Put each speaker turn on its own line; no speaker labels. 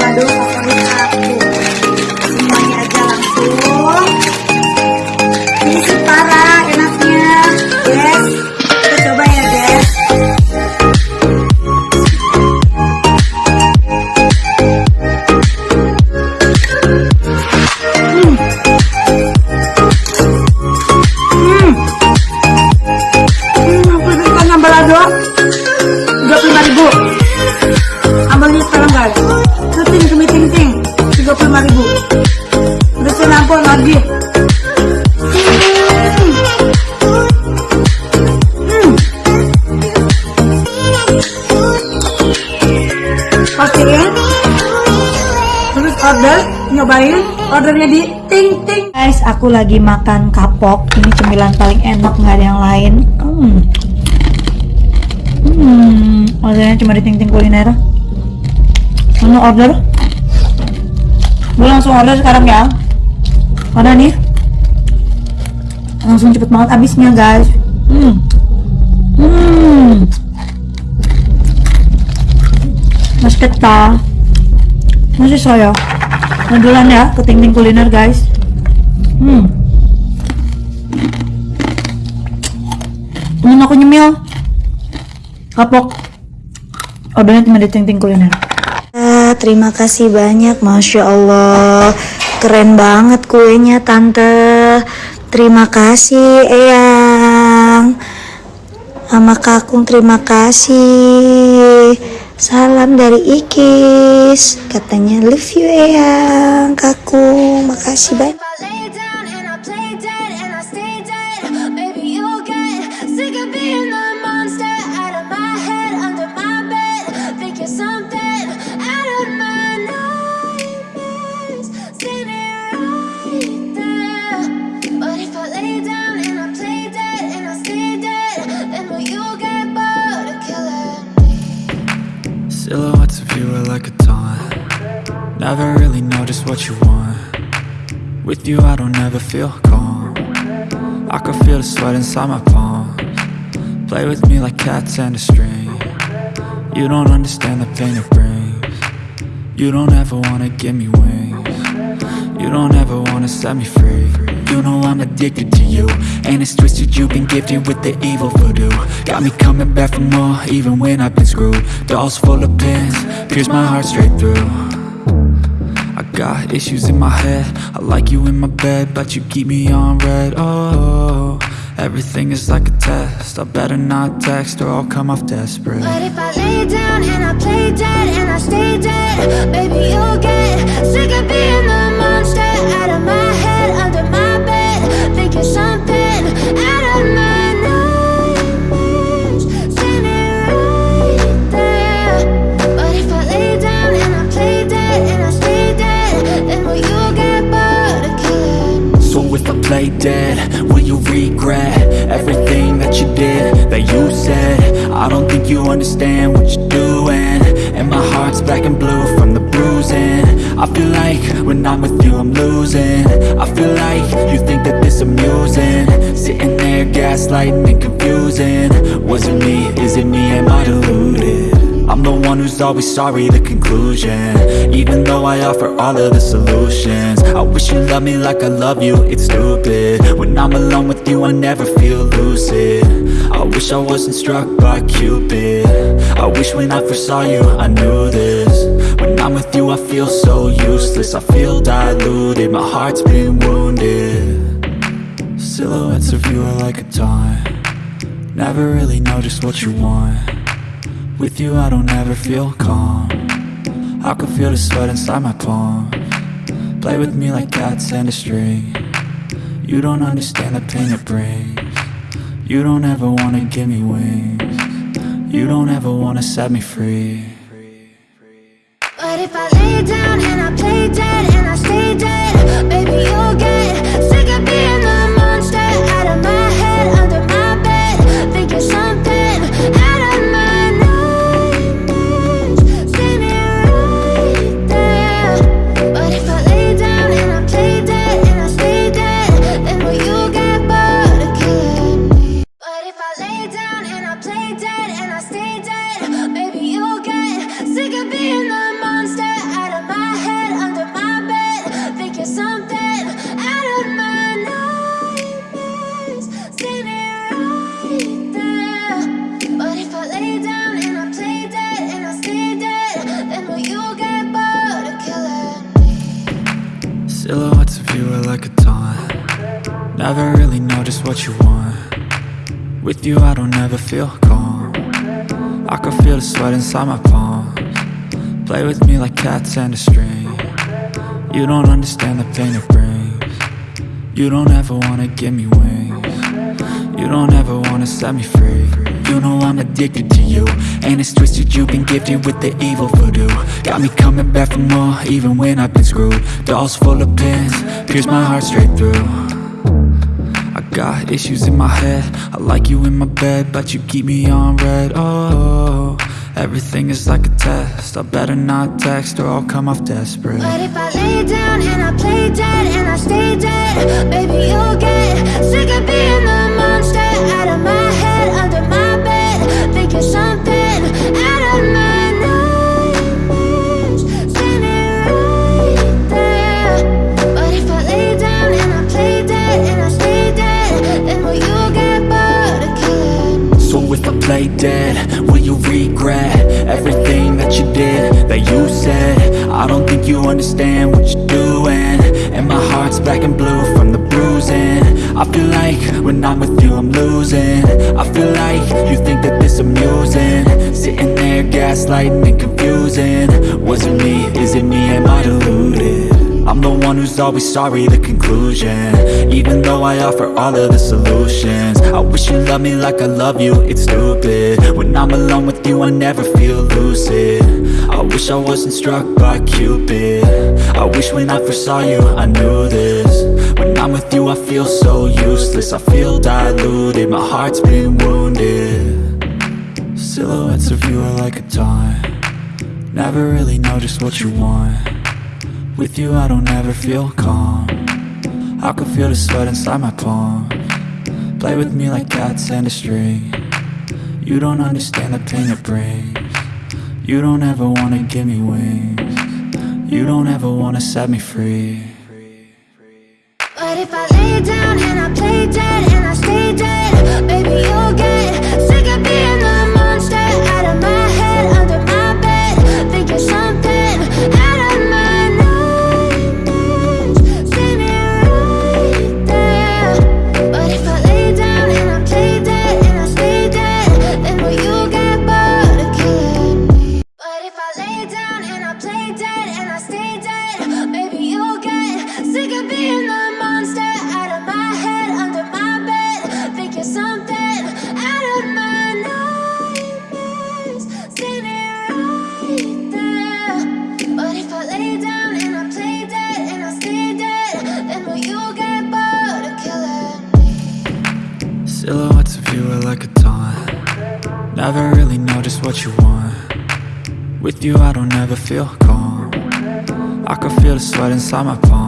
Gracias. Ordernya di ting ting.
Guys, aku lagi makan kapok. Ini cemilan paling enak, nggak ada yang lain. Hmm. Hmm, ordernya cuma di ting ting kuliner. Mana order? Gue langsung order sekarang ya. Mana nih? Langsung cepet banget habisnya guys. Hmm. Hmm. Masih saya. Modulan ya ke ting ting kuliner guys. Hmm. Temen aku nyemil. Kapok. Ordernya cuma di ting ting kuliner.
Ah, terima kasih banyak, masya Allah, keren banget kuenya tante. Terima kasih, Eyang. Sama Kakung terima kasih. Salam dari Ikis. Katanya love you, Eyang. Kakung, makasih banyak.
Silhouettes of you are like a taunt. Never really know just what you want. With you I don't ever feel calm. I can feel the sweat inside my palms. Play with me like cats and a string. You don't understand the pain it brings. You don't ever wanna give me wings. You don't ever wanna set me free You know I'm addicted to you. And it's twisted you've been gifted with the evil voodoo. Got me coming back for more even when I've been screwed. Dolls full of pins, pierce my heart straight through. I got issues in my head. I like you in my bed but you keep me on red. Oh, everything is like a test. I better not text or I'll come off desperate.
But if I lay down and I play dead and I stay dead, maybe you'll get I dead, will you
regret everything that you did, that you said? I don't think you understand what you're doing. And my heart's black and blue from the bruising. I feel like when I'm with you I'm losing. I feel like you think that this amusing. Sitting there gaslighting and confusing. Was it me, is it me, am I deluded? I'm the one who's always sorry, the conclusion. Even though I offer all of the solutions. I wish you loved me like I love you, it's stupid. When I'm alone with you, I never feel lucid. I wish I wasn't struck by Cupid. I wish when I first saw you, I knew this. When I'm with you, I feel so useless. I feel diluted, my heart's been wounded. Silhouettes of you are like a taunt. Never really know just what you want with you I don't ever feel calm. I can feel the sweat inside my palm. Play with me like cats and a string. You don't understand the pain it brings. You don't ever wanna give me wings. You don't ever wanna set me free.
But if I lay down and I play dead and I stay dead, maybe you'll get
Silhouettes of you are like a taunt. Never really know just what you want. With you I don't ever feel calm. I can feel the sweat inside my palms. Play with me like cats and a string. You don't understand the pain it brings. You don't ever wanna give me wings. You don't ever wanna set me free You know I'm addicted to you. And it's twisted, you've been gifted with the evil voodoo. Got me coming back for more, even when I've been screwed. Dolls full of pins, pierce my heart straight through. I got issues in my head. I like you in my bed, but you keep me on red. Oh, everything is like a test. I better not text or I'll come off desperate.
But if I lay down and I play dead and I stay dead, Play dead, will you
regret everything that you did, that you said? I don't think you understand what you're doing. And my heart's black and blue from the bruising. I feel like when I'm with you I'm losing. I feel like you think that this amusing. Sitting there gaslighting and confusing. Was it me, is it me, am I deluded? I'm the one who's always sorry, the conclusion. Even though I offer all of the solutions I wish you loved me like I love you, it's stupid. When I'm alone with you, I never feel lucid. I wish I wasn't struck by Cupid. I wish when I first saw you, I knew this. When I'm with you, I feel so useless I feel diluted, my heart's been wounded. Silhouettes of you are like a taunt. Never really know just what you want with you I don't ever feel calm. I can feel the sweat inside my palm. Play with me like cats and a string. You don't understand the pain it brings. You don't ever wanna give me wings. You don't ever wanna set me free.
But if I lay down and I play dead and I stay dead, baby, you'll get
Never really know just what you want. With you I don't ever feel calm. I can feel the sweat inside my palm